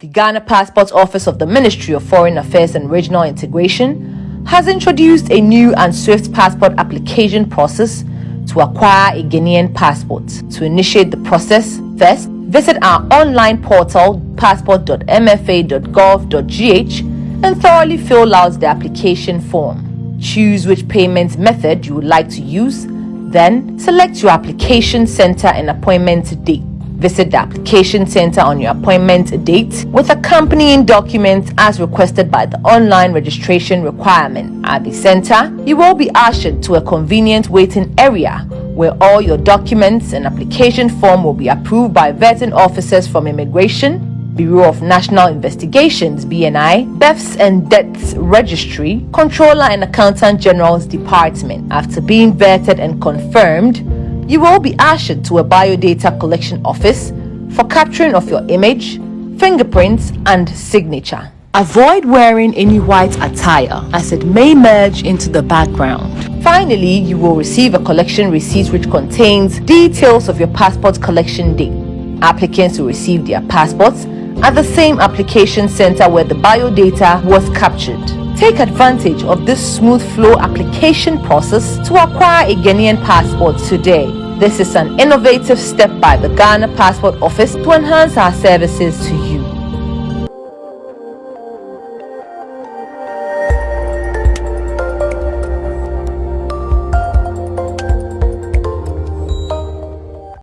The Ghana Passport Office of the Ministry of Foreign Affairs and Regional Integration has introduced a new and swift passport application process to acquire a Ghanaian passport. To initiate the process, first visit our online portal passport.mfa.gov.gh and thoroughly fill out the application form. Choose which payment method you would like to use, then select your application center and appointment date. Visit the application center on your appointment date with accompanying documents as requested by the online registration requirement. At the center, you will be ushered to a convenient waiting area where all your documents and application form will be approved by vetting officers from Immigration, Bureau of National Investigations BNI, Births and Deaths Registry, Controller and Accountant General's Department. After being vetted and confirmed, you will be ushered to a biodata collection office for capturing of your image, fingerprints, and signature. Avoid wearing any white attire as it may merge into the background. Finally, you will receive a collection receipt which contains details of your passport collection date. Applicants will receive their passports at the same application center where the biodata was captured. Take advantage of this smooth flow application process to acquire a Ghanaian passport today. This is an innovative step by the Ghana Passport Office to enhance our services to you.